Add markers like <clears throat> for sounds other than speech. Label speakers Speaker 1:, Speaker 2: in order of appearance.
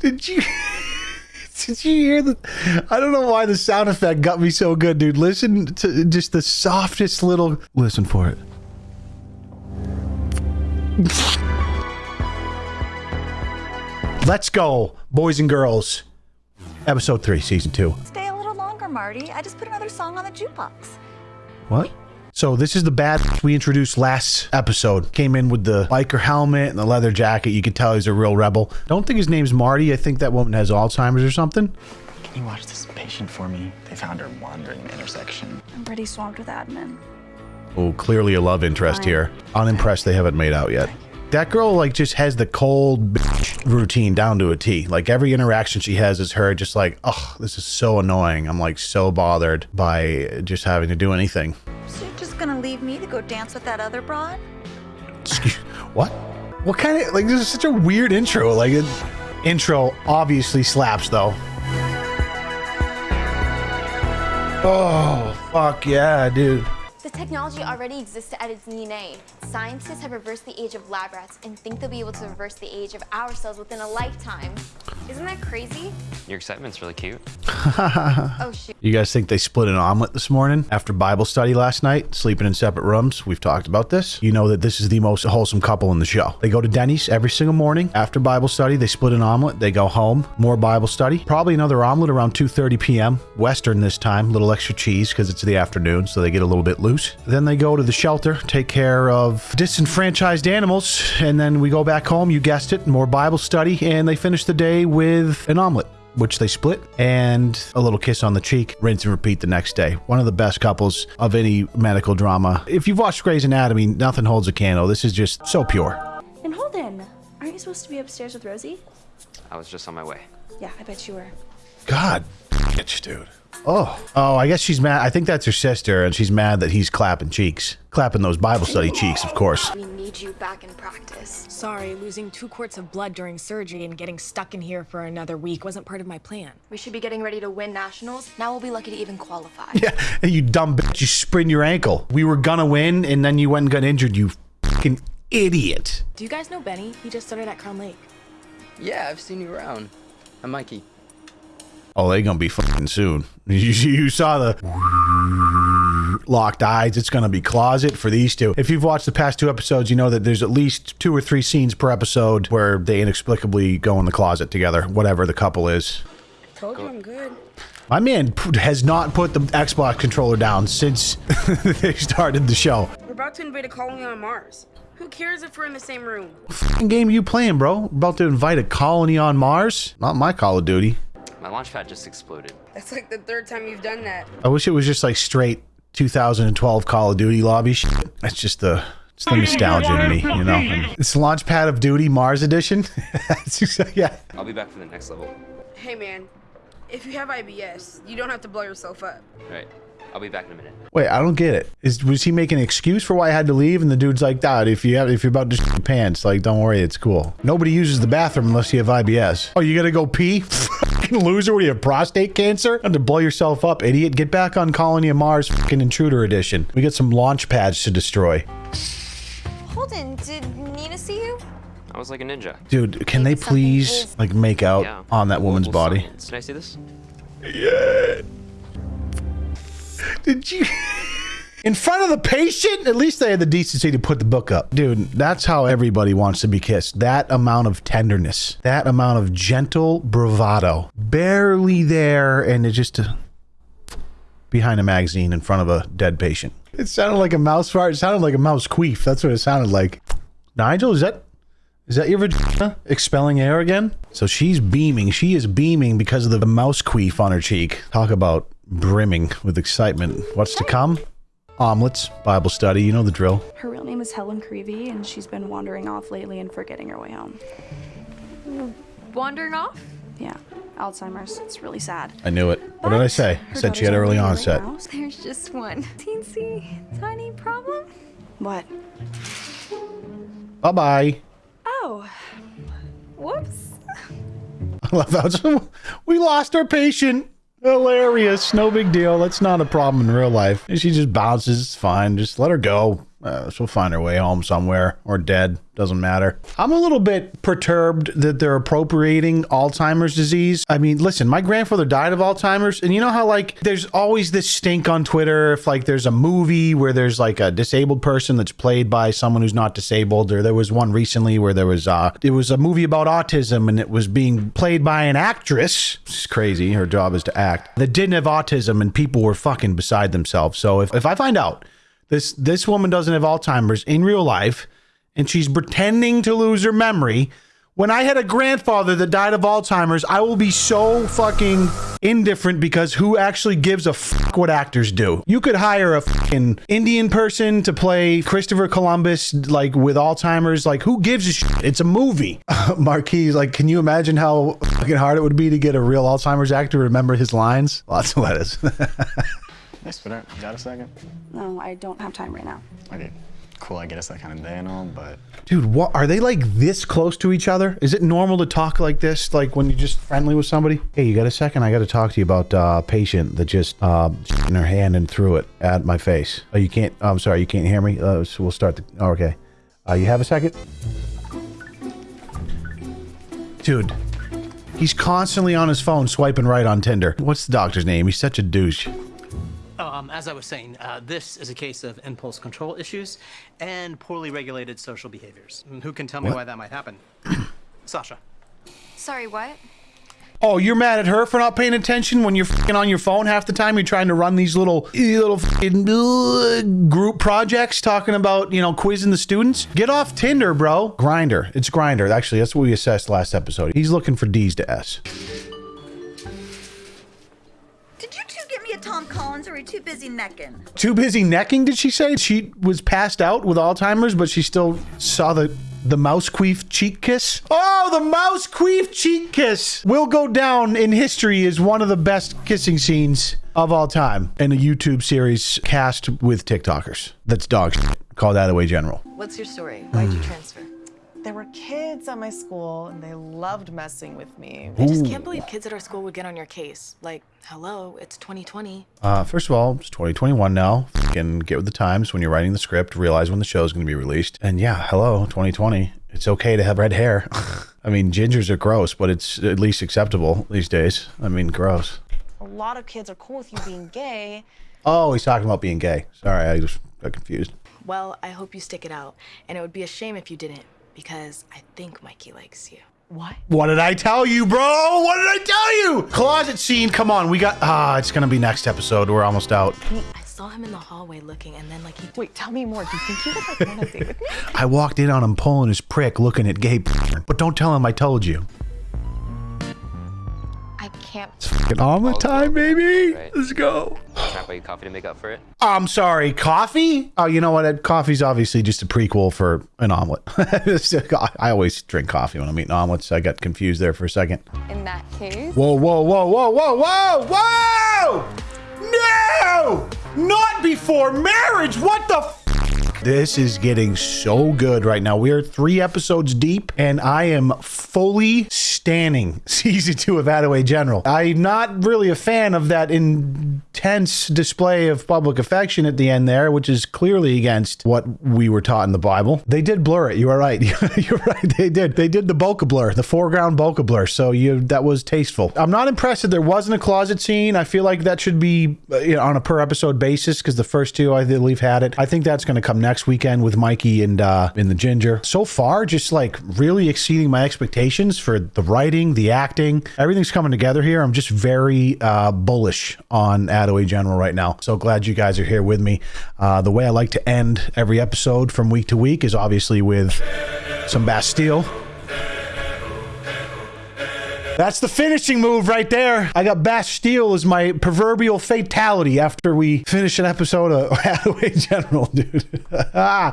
Speaker 1: Did you <laughs> did you hear the I don't know why the sound effect got me so good, dude. Listen to just the softest little listen for it. Let's go, boys and girls. Episode 3, season 2.
Speaker 2: Stay a little longer, Marty. I just put another song on the jukebox.
Speaker 1: What? So this is the bad <laughs> we introduced last episode. Came in with the biker helmet and the leather jacket. You can tell he's a real rebel. Don't think his name's Marty. I think that woman has Alzheimer's or something.
Speaker 3: Can you watch this patient for me? They found her wandering the intersection.
Speaker 2: I'm pretty swamped with admin.
Speaker 1: Oh, clearly a love interest
Speaker 2: Fine.
Speaker 1: here. Unimpressed they haven't made out yet. That girl like just has the cold bitch <laughs> routine down to a T. Like every interaction she has is her just like, oh, this is so annoying. I'm like so bothered by just having to do anything.
Speaker 2: So you're just gonna leave me to go dance with that other broad?
Speaker 1: Excuse what? What kind of like this is such a weird intro. Like it, intro obviously slaps though. Oh fuck yeah, dude.
Speaker 4: The technology already exists to edit DNA. Scientists have reversed the age of lab rats and think they'll be able to reverse the age of our cells within a lifetime. Isn't that crazy?
Speaker 5: Your excitement's really cute. <laughs>
Speaker 4: Oh shoot.
Speaker 1: You guys think they split an omelet this morning after Bible study last night, sleeping in separate rooms? We've talked about this. You know that this is the most wholesome couple in the show. They go to Denny's every single morning after Bible study. They split an omelet. They go home, more Bible study. Probably another omelet around 2:30 p.m. Western this time. a Little extra cheese because it's the afternoon, so they get a little bit loose. Then they go to the shelter, take care of disenfranchised animals, and then we go back home. You guessed it, more Bible study, and they finish the day with an omelet which they split, and a little kiss on the cheek, rinse and repeat the next day. One of the best couples of any medical drama. If you've watched Grey's Anatomy, nothing holds a candle. This is just so pure.
Speaker 6: And Holden, aren't you supposed to be upstairs with Rosie?
Speaker 5: I was just on my way.
Speaker 6: Yeah, I bet you were.
Speaker 1: God, bitch, dude. Oh, oh, I guess she's mad. I think that's her sister, and she's mad that he's clapping cheeks, clapping those Bible study cheeks, of course.
Speaker 4: We need you back in practice.
Speaker 7: Sorry, losing two quarts of blood during surgery and getting stuck in here for another week wasn't part of my plan.
Speaker 4: We should be getting ready to win nationals. Now we'll be lucky to even qualify. <laughs>
Speaker 1: Yeah, and you dumb bitch, you sprained your ankle. We were gonna win, and then you went and got injured. You fucking idiot.
Speaker 7: Do you guys know Benny? He just started at Crown Lake.
Speaker 3: Yeah, I've seen you around. I'm Mikey.
Speaker 1: Oh, they gonna be fucking soon. <laughs> You, you saw the locked eyes. It's gonna be closet for these two. If you've watched the past two episodes, you know that there's at least two or three scenes per episode where they inexplicably go in the closet together, whatever the couple is.
Speaker 6: Told you I'm good.
Speaker 1: My man has not put the Xbox controller down since <laughs> they started the show.
Speaker 8: We're about to invade a colony on Mars. Who cares if we're in the same room?
Speaker 1: Fucking game you playing, bro? About to invite a colony on Mars? Not my Call of Duty.
Speaker 5: My launch pad just exploded.
Speaker 8: That's like the third time you've done that.
Speaker 1: I wish it was just like straight 2012 Call of Duty lobby shit. That's just the it's the nostalgia in me, you know. And it's Launchpad of Duty Mars Edition. <laughs> Yeah.
Speaker 5: I'll be back for the next level.
Speaker 8: Hey man, if you have IBS, you don't have to blow yourself up.
Speaker 5: Right. I'll be back in a minute.
Speaker 1: Wait, I don't get it. Is was he making an excuse for why I had to leave? And the dude's like, "Dad, if you have if you're about to shit your pants, like, don't worry, it's cool. Nobody uses the bathroom unless you have IBS. Oh, you gotta go pee? <laughs> Fucking loser, what do you have prostate cancer? Have to blow yourself up, idiot. Get back on Colony of Mars, fucking Intruder Edition. We got some launch pads to destroy.
Speaker 4: Holden, did Nina see you?
Speaker 5: I was like a ninja.
Speaker 1: Dude, can they
Speaker 4: Maybe something
Speaker 1: please
Speaker 4: is-
Speaker 1: like make out
Speaker 5: Yeah.
Speaker 1: on that woman's
Speaker 5: Global
Speaker 1: body?
Speaker 5: science. Did I see this?
Speaker 1: Did you? <laughs> In front of the patient? At least they had the decency to put the book up. Dude, that's how everybody wants to be kissed. That amount of tenderness, that amount of gentle bravado. Barely there, and it just uh, behind a magazine in front of a dead patient. It sounded like a mouse fart. It sounded like a mouse queef. That's what it sounded like. Nigel, is that is that your vagina expelling air again? So she's beaming. She is beaming because of the mouse queef on her cheek. Talk about brimming with excitement. What's to come? Omelets, Bible study, you know the drill.
Speaker 6: Her real name is Helen Creevy, and she's been wandering off lately and forgetting her way home.
Speaker 4: Wandering off?
Speaker 6: Yeah, Alzheimer's. It's really sad.
Speaker 1: I knew it. What did I say? I said she had early
Speaker 6: on her way
Speaker 1: onset.
Speaker 6: now.
Speaker 4: There's just one teensy tiny problem.
Speaker 6: What?
Speaker 1: Bye bye.
Speaker 6: Oh,
Speaker 4: Whoops. <laughs>
Speaker 1: I love how <laughs> we lost our patient. Hilarious. No big deal. That's not a problem in real life. She just bounces. It's fine. Just let her go. Uh, she'll find her way home somewhere or dead. Doesn't matter. I'm a little bit perturbed that they're appropriating Alzheimer's disease. I mean, listen, my grandfather died of Alzheimer's, and you know how like there's always this stink on Twitter if like there's a movie where there's like a disabled person that's played by someone who's not disabled, or there was one recently where there was uh it was a movie about autism and it was being played by an actress. It's crazy. Her job is to act. That didn't have autism, and people were fucking beside themselves. So if if I find out this this woman doesn't have Alzheimer's in real life and she's pretending to lose her memory. When I had a grandfather that died of Alzheimer's, I will be so fucking indifferent because who actually gives a fuck what actors do? You could hire a fucking Indian person to play Christopher Columbus, like with Alzheimer's. Like, who gives a shit? It's a movie. <laughs> Marquis, like, can you imagine how fucking hard it would be to get a real Alzheimer's actor to remember his lines? Lots of letters. <laughs>
Speaker 3: Yes, but you got a second?
Speaker 6: No, I don't have time right now.
Speaker 3: Okay, cool. I get it's that kind of day and all, but
Speaker 1: Dude, what are they like this close to each other? Is it normal to talk like this, like when you're just friendly with somebody? Hey, you got a second? I got to talk to you about uh, a patient that just uh, in her hand and threw it at my face. Oh, you can't. I'm sorry, you can't hear me. Uh, so we'll start the. Oh, okay. Uh, you have a second? Dude, he's constantly on his phone swiping right on Tinder. What's the doctor's name? He's such a douche.
Speaker 9: Um, as I was saying, uh, this is a case of impulse control issues and poorly regulated social behaviors. Mm, Who can tell me
Speaker 1: What?
Speaker 9: why that might happen? <clears throat> Sasha.
Speaker 4: Sorry, what?
Speaker 1: Oh, you're mad at her for not paying attention when you're fucking on your phone half the time. You're trying to run these little little fucking uh, group projects talking about you know quizzing the students. Get off Tinder, bro. Grindr. It's Grindr. Actually, that's what we assessed last episode. He's looking for D's to S.
Speaker 2: or are you too busy necking?
Speaker 1: Too busy necking, did she say? She was passed out with Alzheimer's, but she still saw the the mouse queef cheek kiss. Oh, the mouse queef cheek kiss will go down in history as one of the best kissing scenes of all time in a YouTube series cast with TikTokers. That's dog shit. Call that away general.
Speaker 10: What's your story? Why'd
Speaker 1: Hmm.
Speaker 10: you transfer?
Speaker 11: There were kids at my school and they loved messing with me.
Speaker 7: I just can't believe kids at our school would get on your case. Like, hello, it's 2020.
Speaker 1: Uh, first of all, it's 2021 now. Fucking get with the times when you're writing the script. Realize when the show is going to be released. And yeah, hello, 2020. It's okay to have red hair. <laughs> I mean, gingers are gross, but it's at least acceptable these days. I mean, gross.
Speaker 11: A lot of kids are cool with you being gay.
Speaker 1: Oh, he's talking about being gay. Sorry, I just got confused.
Speaker 7: Well, I hope you stick it out. And it would be a shame if you didn't, because I think Mikey likes you.
Speaker 11: What?
Speaker 1: What did I tell you, bro? What did I tell you? Closet scene. Come on, we got. Ah, it's gonna be next episode. We're almost out.
Speaker 7: I saw him in the hallway looking, and then, like, he.
Speaker 11: Wait, tell me more. Do you think you would like want to date with me? <laughs>
Speaker 1: I walked in on him pulling his prick, looking at gay. But don't tell him I told you.
Speaker 4: I can't.
Speaker 1: Fucking the time, baby. Let's go.
Speaker 5: Can coffee to make up for it?
Speaker 1: I'm sorry, coffee? Oh, you know what? Ed? Coffee's obviously just a prequel for an omelet. <laughs> I always drink coffee when I'm eating omelets. I got confused there for a second.
Speaker 4: In that case.
Speaker 1: Whoa, whoa, whoa, whoa, whoa, whoa, whoa! No! Not before marriage! What the f- This is getting so good right now. We are three episodes deep, and I am fully standing <laughs> season two of Attaway General. I'm not really a fan of that intense display of public affection at the end there, which is clearly against what we were taught in the Bible. They did blur it. You are right. <laughs> You're right. They did. They did the bokeh blur, the foreground bokeh blur. So you that was tasteful. I'm not impressed that there wasn't a closet scene. I feel like that should be you know, on a per episode basis because the first two I believe had it. I think that's going to come next weekend with Mikey and uh in the Ginger. So far, just like really exceeding my expectations for the writing, the acting, everything's coming together here. I'm just very uh, bullish on Attaway General right now. So glad you guys are here with me. Uh, the way I like to end every episode from week to week is obviously with some Bastille. That's the finishing move right there. I got Bastille as my proverbial fatality after we finish an episode of <laughs> Hathaway General, dude. <laughs>